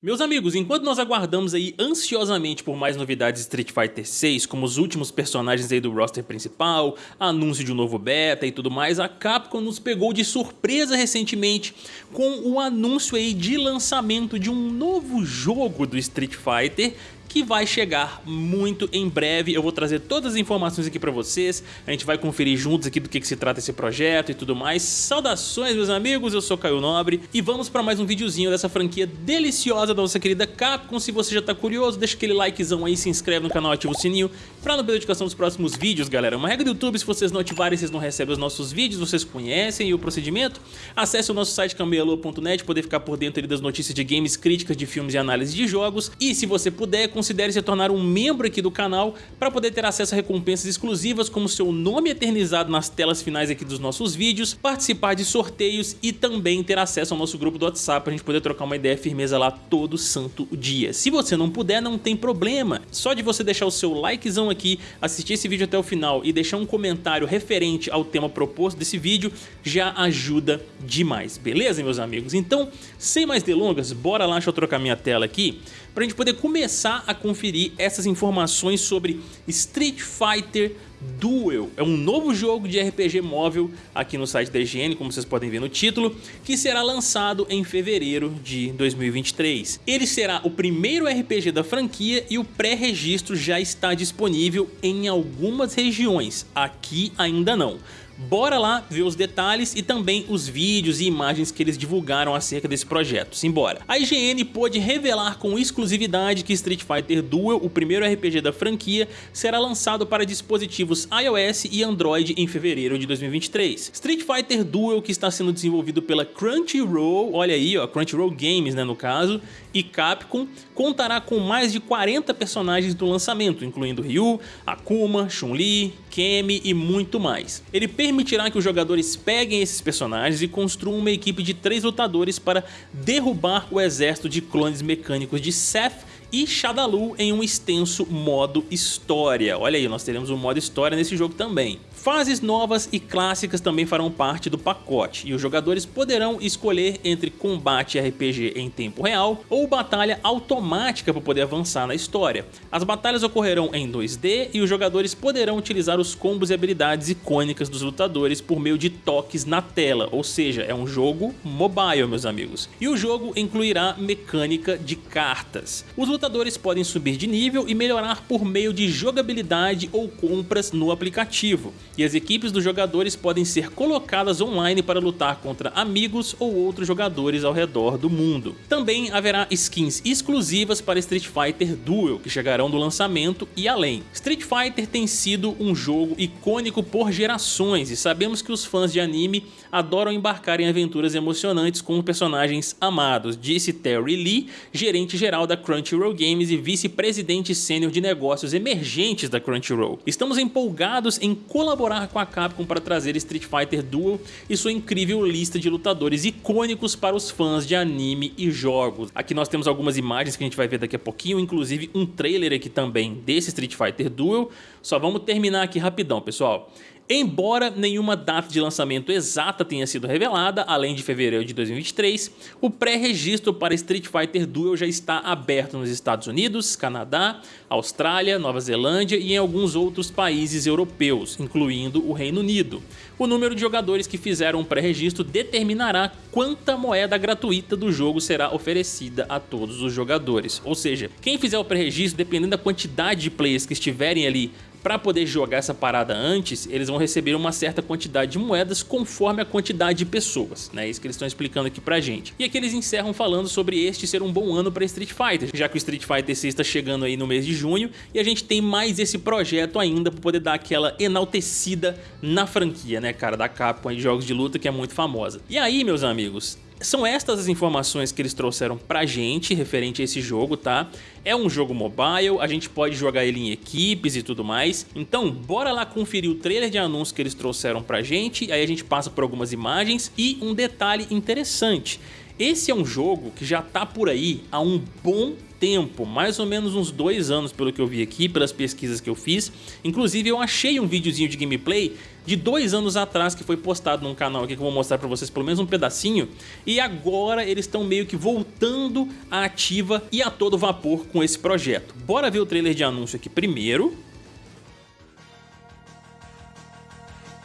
Meus amigos, enquanto nós aguardamos aí ansiosamente por mais novidades de Street Fighter 6, como os últimos personagens aí do roster principal, anúncio de um novo beta e tudo mais, a Capcom nos pegou de surpresa recentemente com o anúncio aí de lançamento de um novo jogo do Street Fighter que vai chegar muito em breve. Eu vou trazer todas as informações aqui para vocês, a gente vai conferir juntos aqui do que, que, se trata esse projeto e tudo mais. Saudações meus amigos, eu sou Caio Nobre e vamos para mais um videozinho dessa franquia deliciosa da nossa querida Capcom. Se você já tá curioso, deixa aquele likezão aí, se inscreve no canal, ativa o sininho para não perder notificação dos próximos vídeos, galera. Uma regra do YouTube, se vocês não ativarem, vocês não recebem os nossos vídeos, vocês conhecem o procedimento. Acesse o nosso site camelô.net, poder ficar por dentro das notícias de games, críticas de filmes e análise de jogos. E se você puder, considere se tornar um membro aqui do canal para poder ter acesso a recompensas exclusivas como seu nome eternizado nas telas finais aqui dos nossos vídeos, participar de sorteios e também ter acesso ao nosso grupo do WhatsApp para a gente poder trocar uma ideia firmeza lá todo santo dia. Se você não puder, não tem problema. Só de você deixar o seu likezão aqui, assistir esse vídeo até o final e deixar um comentário referente ao tema proposto desse vídeo já ajuda demais, beleza meus amigos? Então, sem mais delongas, bora lá, deixa eu trocar minha tela aqui para a gente poder começar a conferir essas informações sobre Street Fighter Duel. É um novo jogo de RPG móvel aqui no site da IGN, como vocês podem ver no título, que será lançado em fevereiro de 2023. Ele será o primeiro RPG da franquia e o pré-registro já está disponível em algumas regiões, aqui ainda não. Bora lá ver os detalhes e também os vídeos e imagens que eles divulgaram acerca desse projeto. Simbora! A IGN pôde revelar com exclusividade que Street Fighter Duel, o primeiro RPG da franquia, será lançado para dispositivos iOS e Android em fevereiro de 2023. Street Fighter Duel, que está sendo desenvolvido pela Crunchyroll, olha aí, ó, Crunchyroll Games, né, no caso, e Capcom, contará com mais de 40 personagens do lançamento, incluindo Ryu, Akuma, Chun-Li, Kemi e muito mais. Ele permitirá que os jogadores peguem esses personagens e construam uma equipe de três lutadores para derrubar o exército de clones mecânicos de Seth e Shadalu em um extenso modo história. Olha aí, nós teremos um modo história nesse jogo também. Fases novas e clássicas também farão parte do pacote, e os jogadores poderão escolher entre combate RPG em tempo real ou batalha automática para poder avançar na história. As batalhas ocorrerão em 2D e os jogadores poderão utilizar os combos e habilidades icônicas dos lutadores por meio de toques na tela, ou seja, é um jogo mobile, meus amigos. E o jogo incluirá mecânica de cartas. Os lutadores podem subir de nível e melhorar por meio de jogabilidade ou compras no aplicativo e as equipes dos jogadores podem ser colocadas online para lutar contra amigos ou outros jogadores ao redor do mundo. Também haverá skins exclusivas para Street Fighter Duel, que chegarão do lançamento e além. Street Fighter tem sido um jogo icônico por gerações e sabemos que os fãs de anime adoram embarcar em aventuras emocionantes com personagens amados, disse Terry Lee, gerente geral da Crunchyroll Games e vice-presidente sênior de negócios emergentes da Crunchyroll. Estamos empolgados em colaborar colaborar com a Capcom para trazer Street Fighter Duel e sua incrível lista de lutadores icônicos para os fãs de anime e jogos. Aqui nós temos algumas imagens que a gente vai ver daqui a pouquinho, inclusive um trailer aqui também desse Street Fighter Duel. Só vamos terminar aqui rapidão, pessoal. Embora nenhuma data de lançamento exata tenha sido revelada, além de fevereiro de 2023, o pré-registro para Street Fighter Duel já está aberto nos Estados Unidos, Canadá, Austrália, Nova Zelândia e em alguns outros países europeus, incluindo o Reino Unido. O número de jogadores que fizeram o pré-registro determinará quanta moeda gratuita do jogo será oferecida a todos os jogadores. Ou seja, quem fizer o pré-registro, dependendo da quantidade de players que estiverem ali para poder jogar essa parada antes, eles vão receber uma certa quantidade de moedas conforme a quantidade de pessoas, né? Isso que eles estão explicando aqui pra gente. E aqui eles encerram falando sobre este ser um bom ano para Street Fighter, já que o Street Fighter 6 está chegando aí no mês de junho e a gente tem mais esse projeto ainda para poder dar aquela enaltecida na franquia, né, cara, da Capcom de jogos de luta que é muito famosa. E aí, meus amigos, são estas as informações que eles trouxeram pra gente referente a esse jogo, tá? É um jogo mobile, a gente pode jogar ele em equipes e tudo mais. Então, bora lá conferir o trailer de anúncio que eles trouxeram pra gente, aí a gente passa por algumas imagens e um detalhe interessante. Esse é um jogo que já tá por aí há um bom tempo, mais ou menos uns dois anos pelo que eu vi aqui, pelas pesquisas que eu fiz. Inclusive eu achei um videozinho de gameplay de dois anos atrás que foi postado num canal aqui que eu vou mostrar pra vocês pelo menos um pedacinho. E agora eles estão meio que voltando à ativa e a todo vapor com esse projeto. Bora ver o trailer de anúncio aqui primeiro.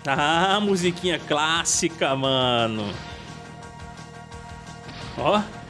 Ah, musiquinha clássica, mano. Ó. Hadouken!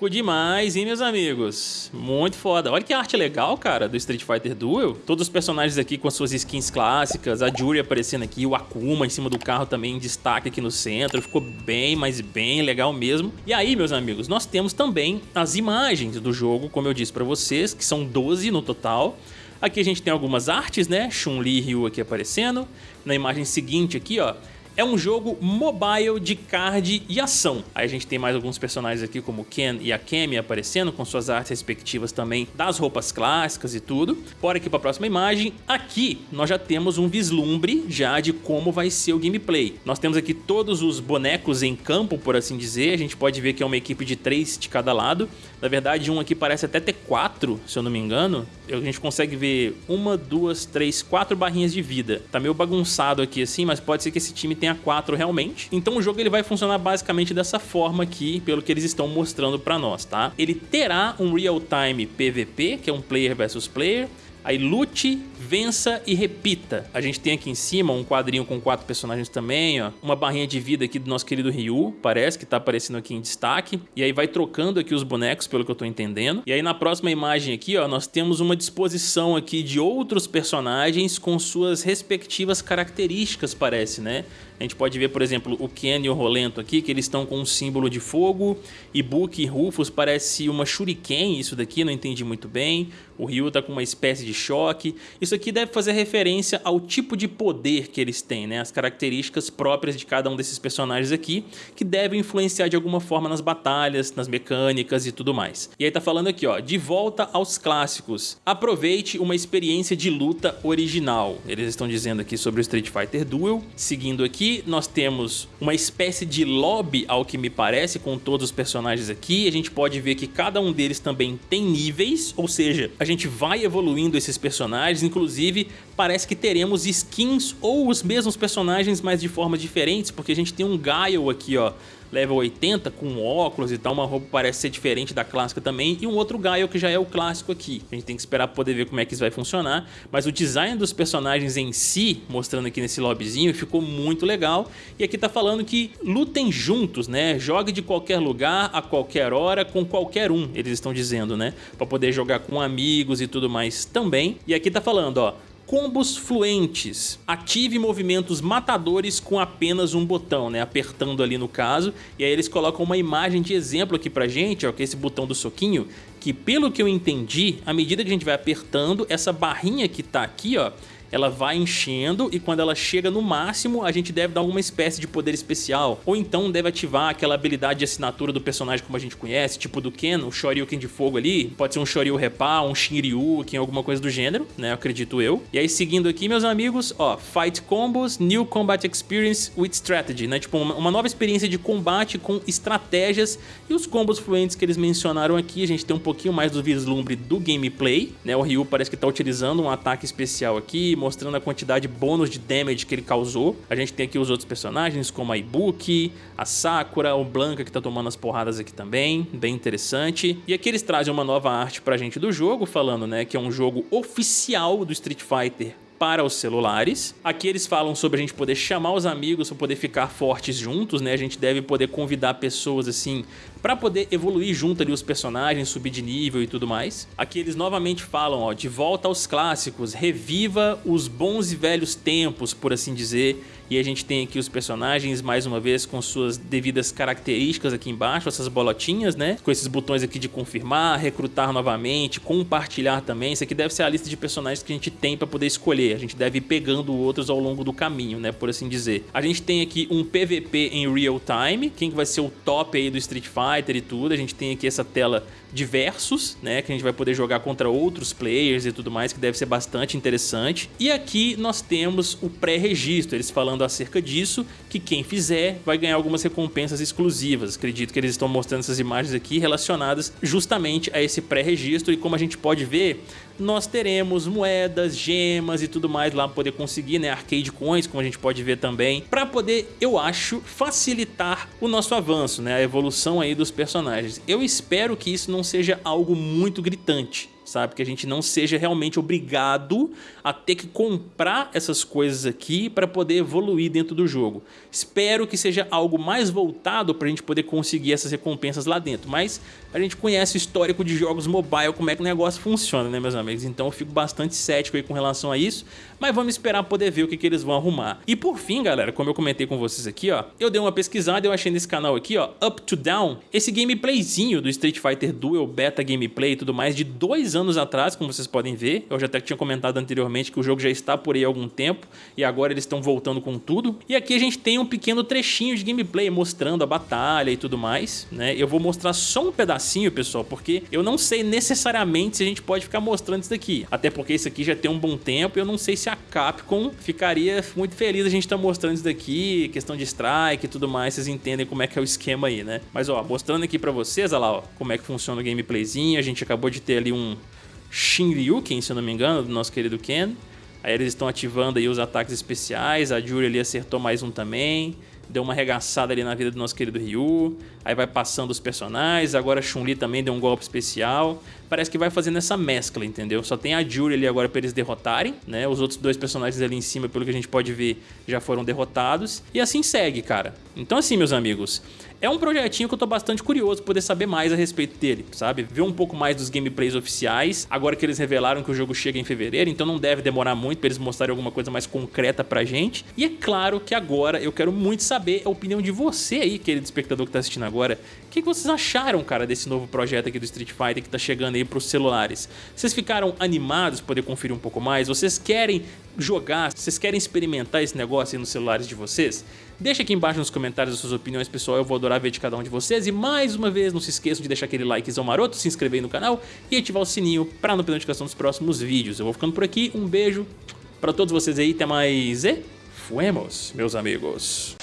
Louco demais, hein, meus amigos? Muito foda. Olha que arte legal, cara, do Street Fighter Duel. Todos os personagens aqui com as suas skins clássicas, a Juri aparecendo aqui, o Akuma em cima do carro também em destaque aqui no centro. Ficou bem, mas bem legal mesmo. E aí, meus amigos, nós temos também as imagens do jogo, como eu disse pra vocês, que são 12 no total. Aqui a gente tem algumas artes, né? Chun-Li e Ryu aqui aparecendo. Na imagem seguinte aqui, ó, é um jogo mobile de card e ação. Aí a gente tem mais alguns personagens aqui como Ken e a Kemi aparecendo com suas artes respectivas também das roupas clássicas e tudo. Bora aqui para a próxima imagem. Aqui nós já temos um vislumbre já de como vai ser o gameplay. Nós temos aqui todos os bonecos em campo, por assim dizer. A gente pode ver que é uma equipe de três de cada lado. Na verdade, um aqui parece até ter quatro, se eu não me engano. A gente consegue ver uma, duas, três, quatro barrinhas de vida. Tá meio bagunçado aqui assim, mas pode ser que esse time tenha quatro realmente. Então o jogo ele vai funcionar basicamente dessa forma aqui, pelo que eles estão mostrando pra nós, tá? Ele terá um real-time PVP, que é um player versus player, Aí lute, vença e repita. A gente tem aqui em cima um quadrinho com quatro personagens também, ó. Uma barrinha de vida aqui do nosso querido Ryu, parece que tá aparecendo aqui em destaque. E aí vai trocando aqui os bonecos, pelo que eu tô entendendo. E aí na próxima imagem aqui, ó, nós temos uma disposição aqui de outros personagens com suas respectivas características, parece, né? A gente pode ver, por exemplo, o Ken e o Rolento aqui, que eles estão com um símbolo de fogo. E Book e Rufus parece uma shuriken, isso daqui, não entendi muito bem. O Ryu tá com uma espécie de choque. Isso aqui deve fazer referência ao tipo de poder que eles têm, né? As características próprias de cada um desses personagens aqui, que devem influenciar de alguma forma nas batalhas, nas mecânicas e tudo mais. E aí tá falando aqui, ó, de volta aos clássicos. Aproveite uma experiência de luta original. Eles estão dizendo aqui sobre o Street Fighter Duel. Seguindo aqui, nós temos uma espécie de lobby, ao que me parece, com todos os personagens aqui. A gente pode ver que cada um deles também tem níveis, ou seja, a gente vai evoluindo esses personagens, inclusive parece que teremos skins ou os mesmos personagens, mas de formas diferentes, porque a gente tem um Gaio aqui, ó, level 80 com óculos e tal, uma roupa parece ser diferente da clássica também, e um outro Gaio que já é o clássico aqui. A gente tem que esperar poder ver como é que isso vai funcionar, mas o design dos personagens em si, mostrando aqui nesse lobbyzinho, ficou muito legal, e aqui tá falando que lutem juntos, né? Jogue de qualquer lugar, a qualquer hora, com qualquer um, eles estão dizendo, né? Para poder jogar com amigos e tudo mais também. E aqui tá falando, ó, combos fluentes. Ative movimentos matadores com apenas um botão, né? Apertando ali no caso. E aí eles colocam uma imagem de exemplo aqui pra gente, ó, que é esse botão do soquinho, que pelo que eu entendi, à medida que a gente vai apertando, essa barrinha que tá aqui, ó, ela vai enchendo e quando ela chega no máximo, a gente deve dar alguma espécie de poder especial. Ou então deve ativar aquela habilidade de assinatura do personagem como a gente conhece, tipo do Ken, o Shoryuken de fogo ali. Pode ser um Shoryu Repa, um Shinryu, alguma coisa do gênero, né? Acredito eu. E aí seguindo aqui, meus amigos, ó, Fight Combos, New Combat Experience with Strategy, né? Tipo uma nova experiência de combate com estratégias e os combos fluentes que eles mencionaram aqui, a gente tem um pouquinho mais do vislumbre do gameplay, né? O Ryu parece que tá utilizando um ataque especial aqui, mostrando a quantidade bônus de damage que ele causou. A gente tem aqui os outros personagens, como a Ibuki, a Sakura, o Blanca que tá tomando as porradas aqui também, bem interessante. E aqui eles trazem uma nova arte pra gente do jogo, falando né, que é um jogo oficial do Street Fighter para os celulares. Aqui eles falam sobre a gente poder chamar os amigos para poder ficar fortes juntos, né? A gente deve poder convidar pessoas assim para poder evoluir junto ali os personagens, subir de nível e tudo mais. Aqui eles novamente falam, ó, de volta aos clássicos, reviva os bons e velhos tempos, por assim dizer, E a gente tem aqui os personagens, mais uma vez, com suas devidas características aqui embaixo, essas bolotinhas, né? Com esses botões aqui de confirmar, recrutar novamente, compartilhar também. Isso aqui deve ser a lista de personagens que a gente tem para poder escolher. A gente deve ir pegando outros ao longo do caminho, né? Por assim dizer. A gente tem aqui um PVP em real time, quem que vai ser o top aí do Street Fighter e tudo. A gente tem aqui essa tela diversos, né, que a gente vai poder jogar contra outros players e tudo mais, que deve ser bastante interessante. E aqui nós temos o pré-registro, eles falando acerca disso, que quem fizer vai ganhar algumas recompensas exclusivas. Acredito que eles estão mostrando essas imagens aqui relacionadas justamente a esse pré-registro e como a gente pode ver, nós teremos moedas, gemas e tudo mais lá para poder conseguir, né, arcade coins, como a gente pode ver também, para poder, eu acho, facilitar o nosso avanço, né, a evolução aí dos personagens. Eu espero que isso não seja algo muito gritante, sabe? Que a gente não seja realmente obrigado a ter que comprar essas coisas aqui para poder evoluir dentro do jogo. Espero que seja algo mais voltado para a gente poder conseguir essas recompensas lá dentro, mas a gente conhece o histórico de jogos mobile, como é que o negócio funciona, né meus amigos? Então eu fico bastante cético aí com relação a isso, mas vamos esperar poder ver o que, que eles vão arrumar. E por fim, galera, como eu comentei com vocês aqui, ó, eu dei uma pesquisada eu achei nesse canal aqui, ó, Up to Down, esse gameplayzinho do Street Fighter Duel Beta Gameplay e tudo mais de dois anos atrás, como vocês podem ver. Eu já até tinha comentado anteriormente que o jogo já está por aí há algum tempo e agora eles estão voltando com tudo. E aqui a gente tem um pequeno trechinho de gameplay mostrando a batalha e tudo mais, né? Eu vou mostrar só um pedacinho, pessoal, porque eu não sei necessariamente se a gente pode ficar mostrando isso daqui. Até porque isso aqui já tem um bom tempo e eu não sei se a Capcom ficaria muito feliz a gente estar tá mostrando isso daqui, questão de strike e tudo mais, vocês entendem como é que é o esquema aí, né? Mas ó, mostrando aqui pra vocês, olha lá, ó, como é que funciona o gameplayzinho, a gente acabou de ter ali um Shinryuken, se eu não me engano, do nosso querido Ken. Aí eles estão ativando aí os ataques especiais, a Jury ali acertou mais um também, deu uma arregaçada ali na vida do nosso querido Ryu, aí vai passando os personagens, agora Chun-Li também deu um golpe especial, parece que vai fazendo essa mescla, entendeu? Só tem a Jury ali agora para eles derrotarem, né? Os outros dois personagens ali em cima, pelo que a gente pode ver, já foram derrotados, e assim segue, cara. Então assim, meus amigos, é um projetinho que eu tô bastante curioso poder saber mais a respeito dele, sabe? Ver um pouco mais dos gameplays oficiais, agora que eles revelaram que o jogo chega em fevereiro, então não deve demorar muito para eles mostrarem alguma coisa mais concreta pra gente. E é claro que agora eu quero muito saber a opinião de você aí, querido espectador que tá assistindo agora. O que vocês acharam, cara, desse novo projeto aqui do Street Fighter que tá chegando aí pros celulares? Vocês ficaram animados poder conferir um pouco mais? Vocês querem jogar? Vocês querem experimentar esse negócio aí nos celulares de vocês? Deixa aqui embaixo nos comentários as suas opiniões, pessoal. Eu vou adorar ver de cada um de vocês. E mais uma vez, não se esqueçam de deixar aquele likezão maroto, se inscrever no canal e ativar o sininho para não perder notificação dos próximos vídeos. Eu vou ficando por aqui. Um beijo para todos vocês aí. Até mais e fuemos, meus amigos.